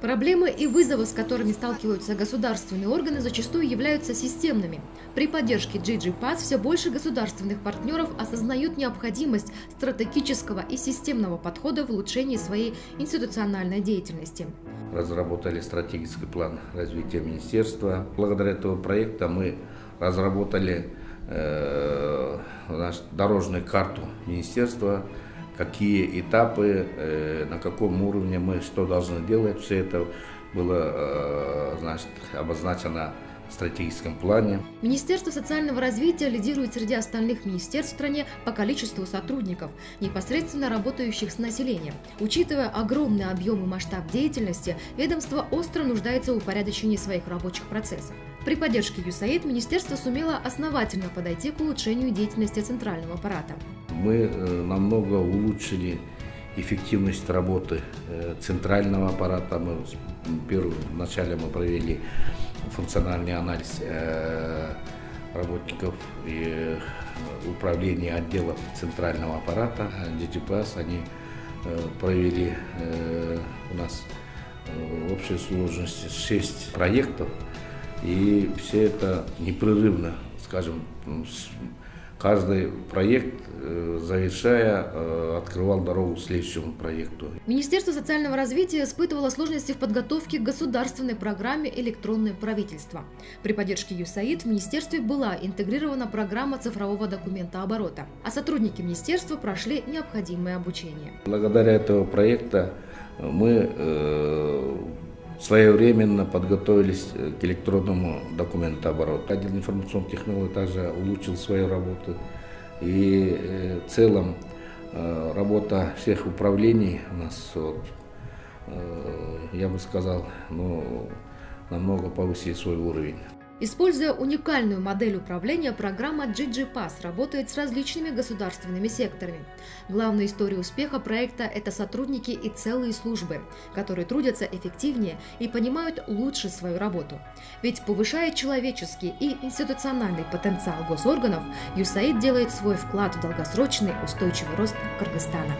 Проблемы и вызовы, с которыми сталкиваются государственные органы, зачастую являются системными. При поддержке GG все больше государственных партнеров осознают необходимость стратегического и системного подхода в улучшении своей институциональной деятельности. Разработали стратегический план развития министерства. Благодаря этому проекту мы разработали э, дорожную карту министерства, какие этапы, э, на каком уровне мы что должны делать. Все это было э, значит, обозначено стратегическом плане. Министерство социального развития лидирует среди остальных министерств в стране по количеству сотрудников, непосредственно работающих с населением. Учитывая огромный объем и масштаб деятельности, ведомство остро нуждается в упорядочении своих рабочих процессов. При поддержке ЮСАИД министерство сумело основательно подойти к улучшению деятельности центрального аппарата. Мы э, намного улучшили эффективность работы э, центрального аппарата. Мы вначале мы провели функциональный анализ э, работников и управления отделов центрального аппарата. DGPS они провели у нас в общей сложности 6 проектов, и все это непрерывно, скажем, каждый проект, э, завершая, э, открывал дорогу к следующему проекту. Министерство социального развития испытывало сложности в подготовке к государственной программе «Электронное правительство». При поддержке ЮСАИД в министерстве была интегрирована программа цифрового документа оборота, а сотрудники министерства прошли необходимое обучение. Благодаря этого проекта мы э, своевременно подготовились э, к электронному документообороту. Отдел информационных технологий также улучшил свою работу. И э, в целом э, работа всех управлений у нас, вот, я бы сказал, ну, намного повысили свой уровень. Используя уникальную модель управления, программа GGPass работает с различными государственными секторами. Главная история успеха проекта – это сотрудники и целые службы, которые трудятся эффективнее и понимают лучше свою работу. Ведь повышая человеческий и институциональный потенциал госорганов, ЮСАИД делает свой вклад в долгосрочный устойчивый рост Кыргызстана.